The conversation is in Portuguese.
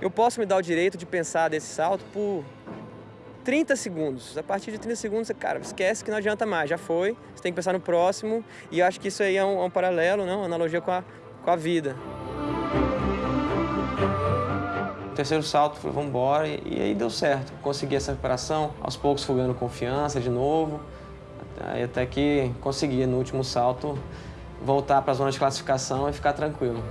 eu posso me dar o direito de pensar desse salto por 30 segundos. A partir de 30 segundos, cara, esquece que não adianta mais, já foi. Você tem que pensar no próximo. E eu acho que isso aí é um, é um paralelo, não? uma analogia com a, com a vida. O terceiro salto, foi vamos embora, e, e aí deu certo. Consegui essa recuperação, aos poucos fui confiança de novo. Aí até que consegui, no último salto, voltar para a zona de classificação e ficar tranquilo.